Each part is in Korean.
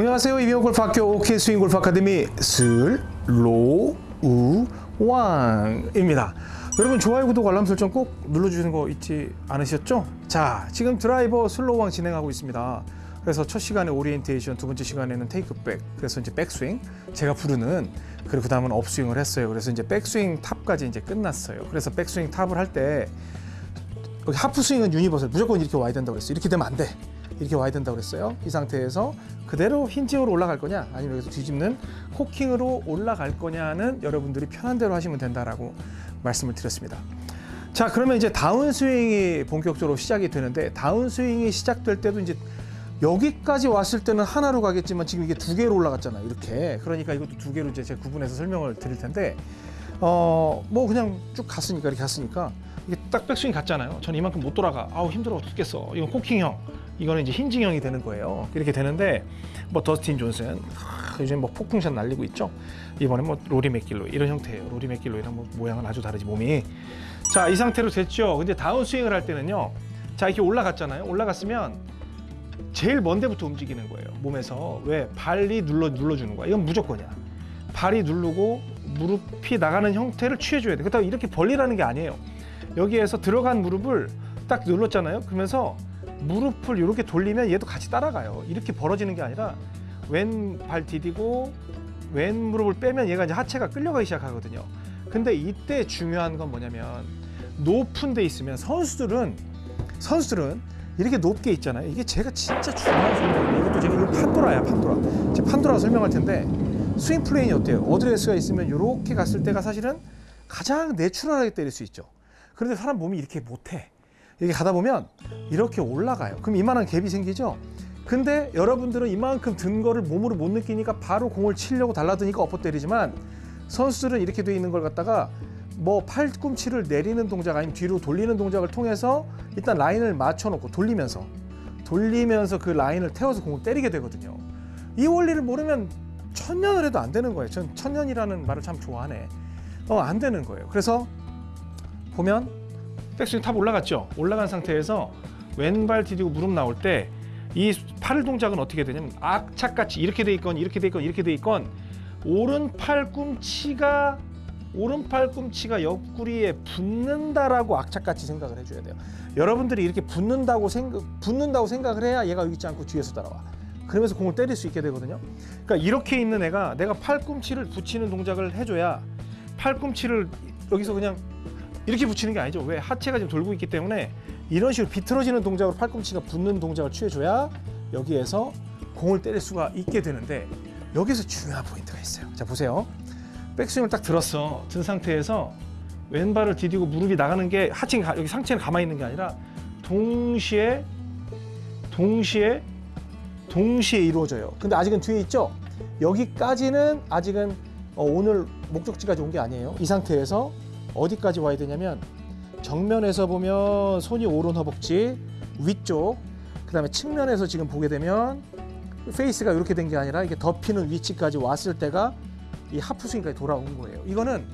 안녕하세요. 이병 골프학교 OK 스윙 골프 아카데미 슬로우왕입니다. 여러분 좋아요, 구독, 알람 설정 꼭 눌러주시는 거 잊지 않으셨죠? 자, 지금 드라이버 슬로우왕 진행하고 있습니다. 그래서 첫 시간에 오리엔테이션, 두 번째 시간에는 테이크백, 그래서 이제 백스윙 제가 부르는 그리고 그 다음은 업스윙을 했어요. 그래서 이제 백스윙 탑까지 이제 끝났어요. 그래서 백스윙 탑을 할때 여기 하프 스윙은 universal 무조건 이렇게 와야 된다고 그랬어요. 이렇게 되면 안 돼. 이렇게 와야 된다고 그랬어요. 이 상태에서 그대로 힌징으로 올라갈 거냐 아니면 여기서 뒤집는 코킹으로 올라갈 거냐는 여러분들이 편한 대로 하시면 된다라고 말씀을 드렸습니다. 자 그러면 이제 다운 스윙이 본격적으로 시작이 되는데 다운 스윙이 시작될 때도 이제 여기까지 왔을 때는 하나로 가겠지만 지금 이게 두 개로 올라갔잖아요. 이렇게 그러니까 이것도 두 개로 이제 제가 구분해서 설명을 드릴 텐데 어 뭐 그냥 쭉 갔으니까 이렇게 갔으니까 이게 딱 백스윙 갔잖아요. 전 이만큼 못 돌아가. 아우 힘들어 죽겠어. 이건 코킹형. 이거는 이제 hinging형이 되는 거예요. 이렇게 되는데 뭐 더스틴 존슨 하, 요즘 뭐 폭풍샷 날리고 있죠. 이번에 뭐 로리 맥길로 이런 형태예요. 로리 맥길로이랑 뭐 모양은 아주 다르지 몸이. 자 이 상태로 됐죠. 근데 다운 스윙을 할 때는요. 자 이렇게 올라갔잖아요. 올라갔으면 제일 먼 데부터 움직이는 거예요. 몸에서 왜 발이 눌러 눌러주는 거야. 이건 무조건이야. 발이 누르고 무릎이 나가는 형태를 취해줘야 돼. 그렇다고 이렇게 벌리라는 게 아니에요. 여기에서 들어간 무릎을 딱 눌렀잖아요. 그러면서 무릎을 이렇게 돌리면 얘도 같이 따라가요. 이렇게 벌어지는 게 아니라 왼발 디디고 왼 무릎을 빼면 얘가 이제 하체가 끌려가기 시작하거든요. 근데 이때 중요한 건 뭐냐면 높은 데 있으면 선수들은 선수들은 이렇게 높게 있잖아요. 이게 제가 진짜 중요한 설명이에요. 이것도 제가 이거 판도라야 판도라. 제가 판도라 설명할 텐데 swing plane이 어때요? 어드레스가 있으면 이렇게 갔을 때가 사실은 가장 natural하게 때릴 수 있죠. 그런데 사람 몸이 이렇게 못해. 이렇게 가다 보면 이렇게 올라가요. 그럼 이만한 갭이 생기죠. 근데 여러분들은 이만큼 든 거를 몸으로 못 느끼니까 바로 공을 치려고 달라드니까 엎어 때리지만 선수들은 이렇게 돼 있는 걸 갖다가 뭐 팔꿈치를 내리는 동작 아니면 뒤로 돌리는 동작을 통해서 일단 라인을 맞춰놓고 돌리면서 돌리면서 그 라인을 태워서 공을 때리게 되거든요. 이 원리를 모르면 천년을 해도 안 되는 거예요. 전 천년이라는 말을 참 좋아하네. 어, 안 되는 거예요. 그래서 보면 백스윙 탑 올라갔죠. 올라간 상태에서 왼발 디디고 무릎 나올 때 이 팔 동작은 어떻게 되냐면 악착같이 이렇게 돼 있건 이렇게 돼 있건 이렇게 돼 있건 오른 팔 꿈치가 오른 팔 꿈치가 옆구리에 붙는다라고 악착같이 생각을 해줘야 돼요. 여러분들이 이렇게 붙는다고 생각 붙는다고 생각을 해야 얘가 여기 있지 않고 뒤에서 따라와. 그러면서 공을 때릴 수 있게 되거든요. 그러니까 이렇게 있는 애가 내가 팔꿈치를 붙이는 동작을 해줘야 팔꿈치를 여기서 그냥 이렇게 붙이는 게 아니죠. 왜 하체가 지금 돌고 있기 때문에 이런 식으로 비틀어지는 동작으로 팔꿈치가 붙는 동작을 취해줘야 여기에서 공을 때릴 수가 있게 되는데 여기서 중요한 포인트가 있어요. 자 보세요. 백스윙을 딱 들었어. 든 상태에서 왼발을 디디고 무릎이 나가는 게 하체 여기 상체는 가만히 있는 게 아니라 동시에 동시에 동시에 이루어져요. 근데 아직은 뒤에 있죠. 여기까지는 아직은 어, 오늘 목적지까지 온 게 아니에요. 이 상태에서 어디까지 와야 되냐면 정면에서 보면 손이 오른 허벅지 위쪽 그 다음에 측면에서 지금 보게 되면 페이스가 이렇게 된 게 아니라 이게 덮이는 위치까지 왔을 때가 이 하프 스윙까지 돌아온 거예요. 이거는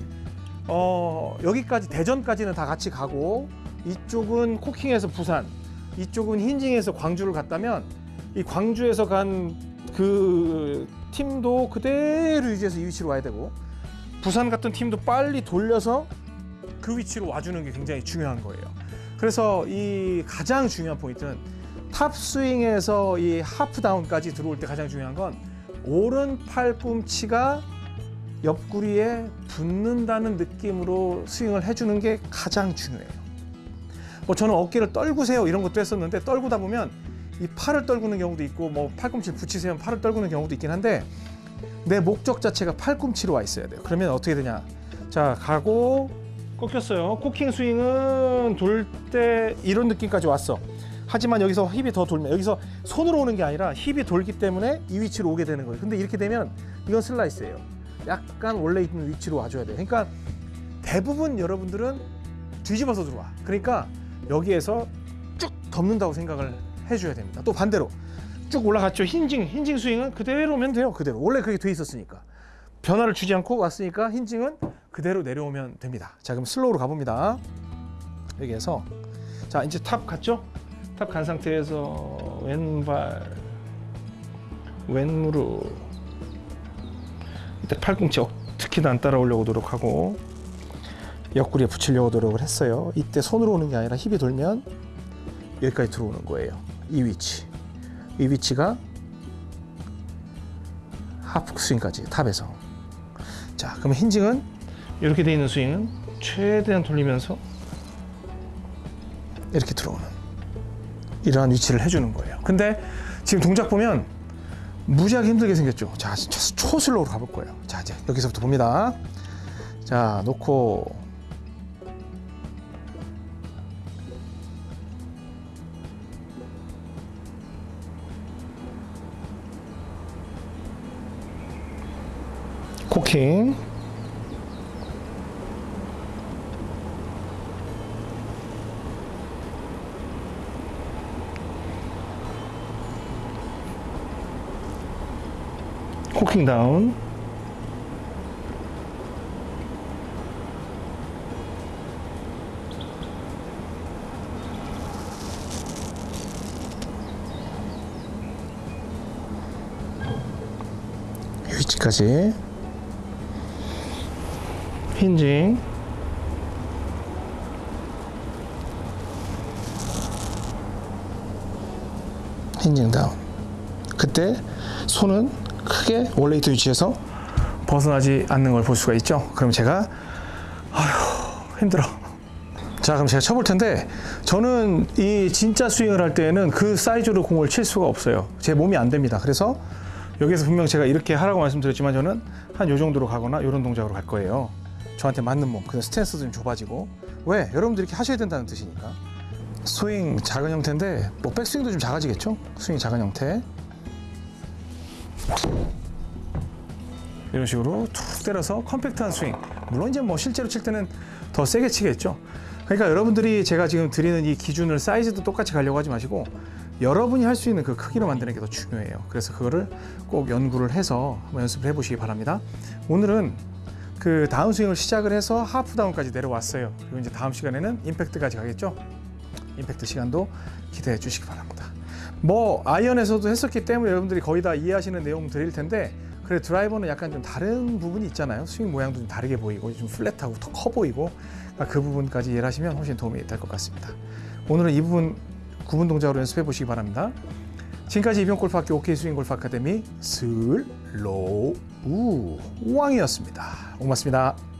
어, 여기까지 대전까지는 다 같이 가고 이쪽은 코킹에서 부산, 이쪽은 hinging에서 광주를 갔다면 이 광주에서 간 그 팀도 그대로 유지해서 이 위치로 와야 되고 부산 같은 팀도 빨리 돌려서 그 위치로 와주는 게 굉장히 중요한 거예요. 그래서 이 가장 중요한 포인트는 탑 스윙에서 이 하프 다운까지 들어올 때 가장 중요한 건 오른 팔 꿈치가 옆구리에 붙는다는 느낌으로 스윙을 해주는 게 가장 중요해요. 뭐 저는 어깨를 떨구세요 이런 것도 했었는데 떨구다 보면 이 팔을 떨구는 경우도 있고 뭐 팔꿈치를 붙이세요 팔을 떨구는 경우도 있긴 한데 내 목적 자체가 팔꿈치로 와 있어야 돼요. 그러면 어떻게 되냐? 자 가고 꺾였어요. 코킹 스윙은 돌 때 이런 느낌까지 왔어. 하지만 여기서 힙이 더 돌면 여기서 손으로 오는 게 아니라 힙이 돌기 때문에 이 위치로 오게 되는 거예요. 근데 이렇게 되면 이건 슬라이스예요. 약간 원래 있는 위치로 와줘야 돼요. 그러니까 대부분 여러분들은 뒤집어서 들어와. 그러니까 여기에서 쭉 덮는다고 생각을 해줘야 됩니다. 또 반대로 쭉 올라갔죠. hinging, hinging 스윙은 그대로면 돼요. 그대로. 원래 그게 돼 있었으니까. 변화를 주지 않고 왔으니까 hinging은 그대로 내려오면 됩니다. 자, 그럼 슬로우로 가봅니다. 여기에서 자, 이제 탑 갔죠? 탑 간 상태에서 왼발 왼 무릎 이때 팔꿈치 어- 특히나 안 따라오려고 노력하고 옆구리에 붙이려고 노력을 했어요 이때 손으로 오는 게 아니라 힙이 돌면 여기까지 들어오는 거예요 이 위치 이 위치가 하프 스윙까지 탑에서 자 그럼 힌징은 이렇게 돼 있는 스윙은 최대한 돌리면서 이렇게 들어오는 이러한 위치를 해주는 거예요. 근데 지금 동작 보면 무지하게 힘들게 생겼죠. 자, 초슬로우로 가볼 거예요. 자, 이제 여기서부터 봅니다. 자, 놓고 코킹. 코킹 다운. 이 위치까지 힌징. 힌징 다운. 그때 손은 크게 원래 있던 위치에서 벗어나지 않는 걸 볼 수가 있죠. 그럼 제가 아휴 힘들어. 자 그럼 제가 쳐볼 텐데 저는 이 진짜 스윙을 할 때에는 그 사이즈로 공을 칠 수가 없어요. 제 몸이 안 됩니다. 그래서 여기서 분명 제가 이렇게 하라고 말씀드렸지만 저는 한 요 정도로 가거나 이런 동작으로 갈 거예요 저한테 맞는 몸 그래서 스탠스도 좀 좁아지고. 왜? 여러분들이 이렇게 하셔야 된다는 뜻이니까. 스윙 작은 형태인데 뭐 백스윙도 좀 작아지겠죠? 스윙 작은 형태. 이런 식으로 툭 때려서 compact한 스윙. 물론 이제 뭐 실제로 칠 때는 더 세게 치겠죠. 그러니까 여러분들이 제가 지금 드리는 이 기준을 사이즈도 똑같이 가려고 하지 마시고 여러분이 할 수 있는 그 크기로 만드는 게 더 중요해요. 그래서 그거를 꼭 연구를 해서 한번 연습을 해보시기 바랍니다. 오늘은 그 다운 스윙을 시작을 해서 half down까지 내려왔어요. 그리고 이제 다음 시간에는 임팩트까지 가겠죠? 임팩트 시간도 기대해 주시기 바랍니다. 뭐 아이언에서도 했었기 때문에 여러분들이 거의 다 이해하시는 내용 드릴 텐데 그래 드라이버는 약간 좀 다른 부분이 있잖아요. 스윙 모양도 좀 다르게 보이고 좀 flat하고 더 커 보이고 그러니까 그 부분까지 이해를 하시면 훨씬 도움이 될 것 같습니다. 오늘은 이 부분 구분 동작으로 연습해 보시기 바랍니다 지금까지 이병골프학교 OK 스윙 골프 아카데미 슬로우 왕이었습니다. 고맙습니다